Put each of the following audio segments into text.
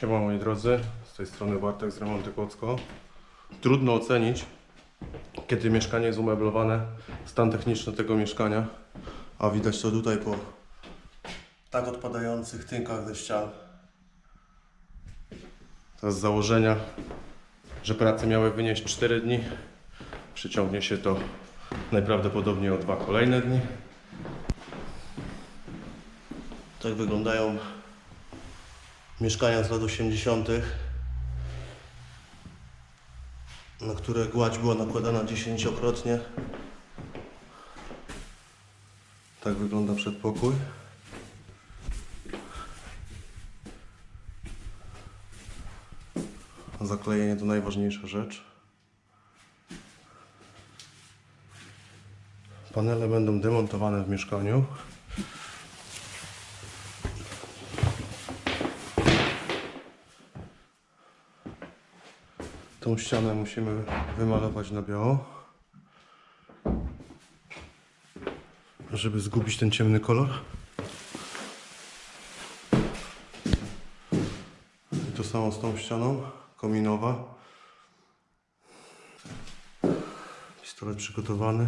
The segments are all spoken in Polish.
Siema moi drodzy, z tej strony Bartek z Remonty Kłodzko. Trudno ocenić, kiedy mieszkanie jest umeblowane, stan techniczny tego mieszkania, a widać to tutaj po tak odpadających tynkach ze ścian. To z założenia, że prace miały wynieść 4 dni, przyciągnie się to najprawdopodobniej o dwa kolejne dni. Tak wyglądają mieszkania z lat 80., na które gładź była nakładana dziesięciokrotnie. Tak wygląda przedpokój. Zaklejenie to najważniejsza rzecz. Panele będą demontowane w mieszkaniu. Tą ścianę musimy wymalować na biało, żeby zgubić ten ciemny kolor. I to samo z tą ścianą, kominowa. Pistolet przygotowany.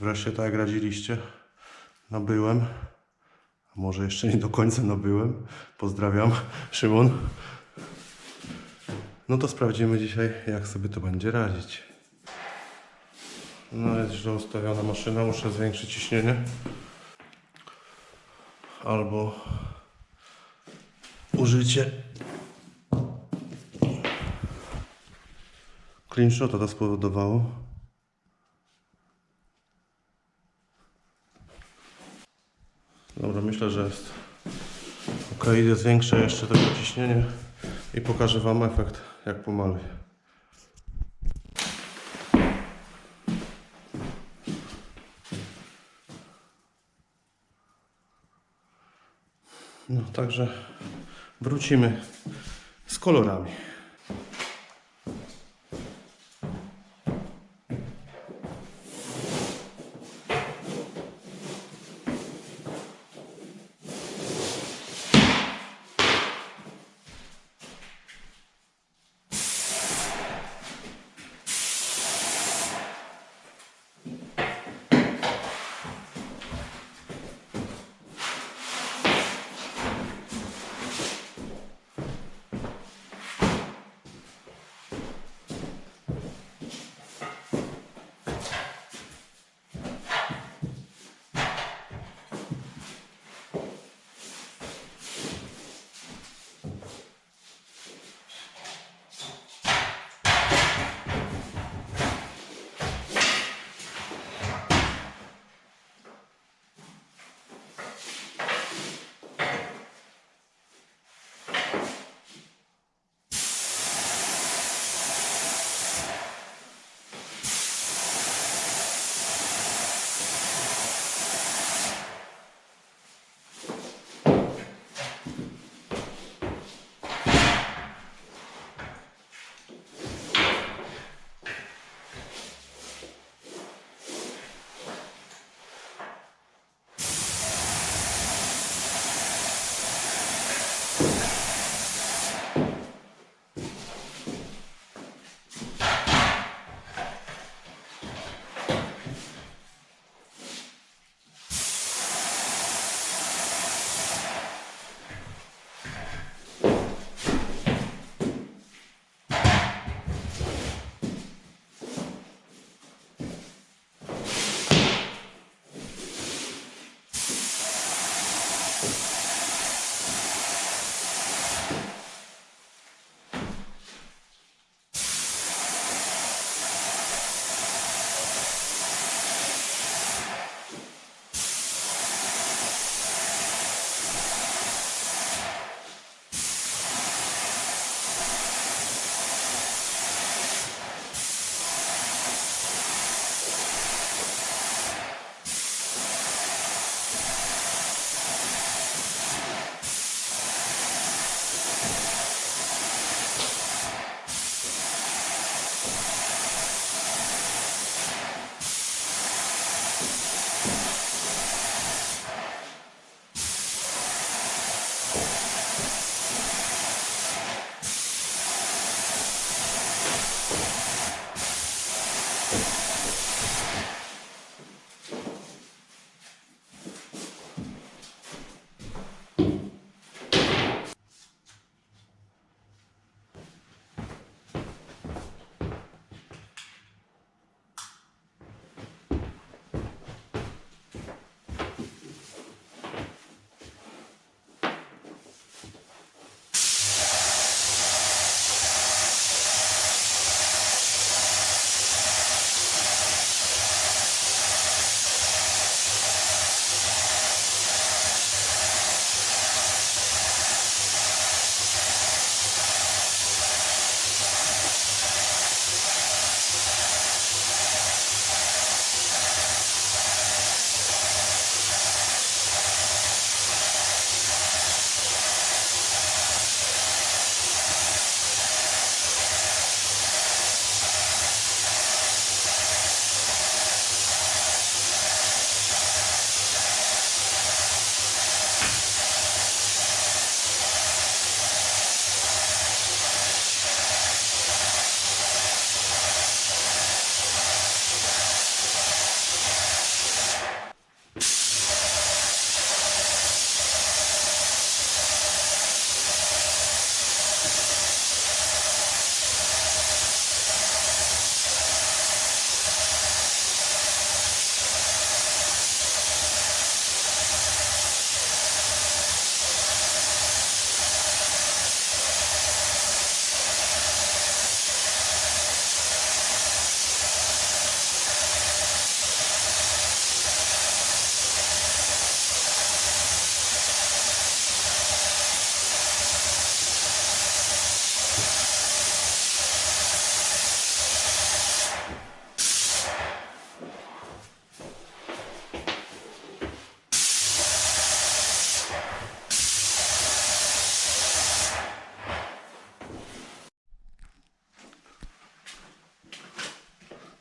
Wreszcie tak jak radziliście, nabyłem. Może jeszcze nie do końca nabyłem. Pozdrawiam, Szymon. No to sprawdzimy dzisiaj, jak sobie to będzie radzić. No jest źle ustawiona maszyna, muszę zwiększyć ciśnienie. Albo użycie clinchota to spowodowało. Dobra, myślę, że jest ok. Zwiększę jeszcze tego ciśnienie i pokażę Wam efekt, jak pomaluję. No, także wrócimy z kolorami.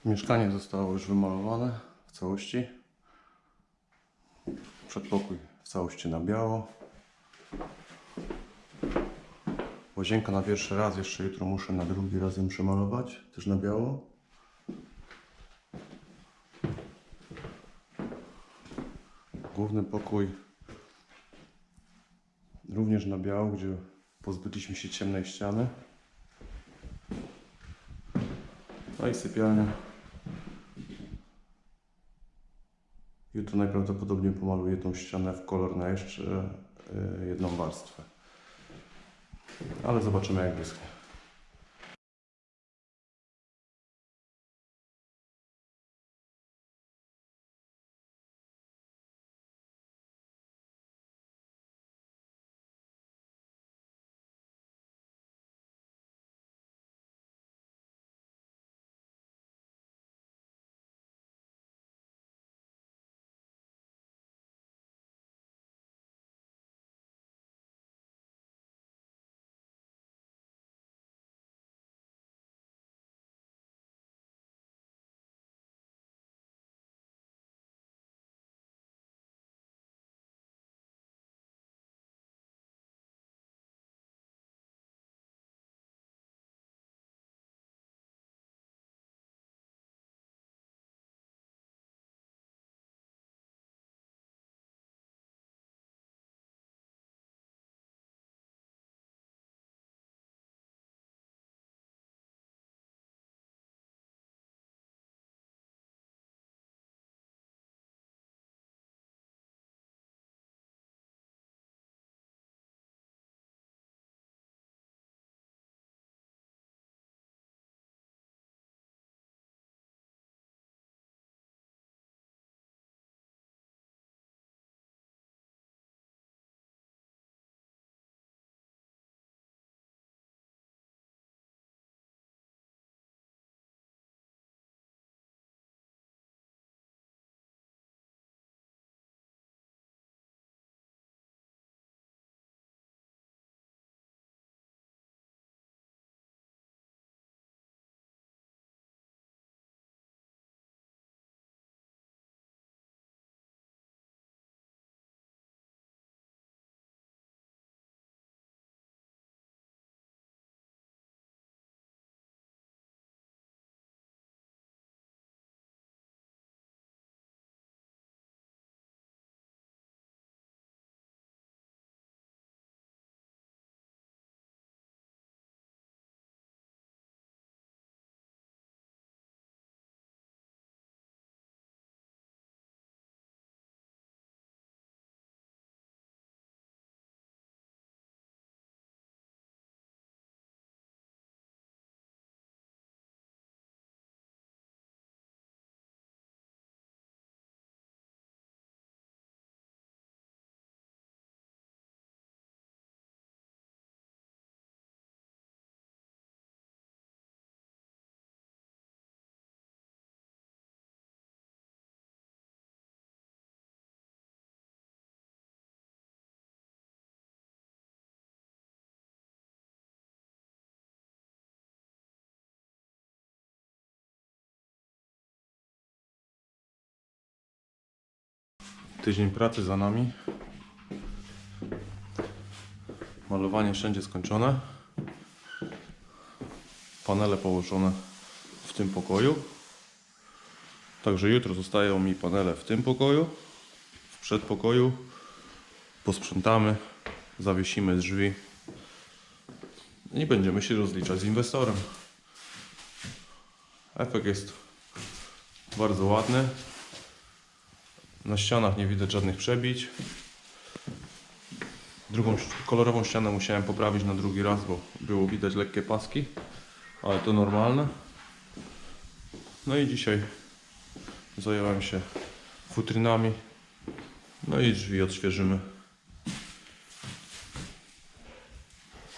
Mieszkanie zostało już wymalowane w całości. Przedpokój w całości na biało. Łazienka na pierwszy raz, jeszcze jutro muszę na drugi raz ją przemalować, też na biało. Główny pokój również na biało, gdzie pozbyliśmy się ciemnej ściany. No i sypialnia. Jutro najprawdopodobniej pomaluję tą ścianę w kolor na jeszcze y, jedną warstwę. Ale zobaczymy jak wyschnie. Tydzień pracy za nami. Malowanie wszędzie skończone. Panele położone w tym pokoju. Także jutro zostają mi panele w tym pokoju, w przedpokoju. Posprzątamy, zawiesimy drzwi i będziemy się rozliczać z inwestorem. Efekt jest bardzo ładny. Na ścianach nie widać żadnych przebić. Drugą kolorową ścianę musiałem poprawić na drugi raz, bo było widać lekkie paski, ale to normalne. No i dzisiaj zająłem się futrynami. No i drzwi odświeżymy.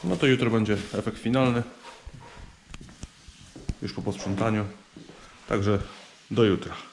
No to jutro będzie efekt finalny. Już po posprzątaniu. Także do jutra.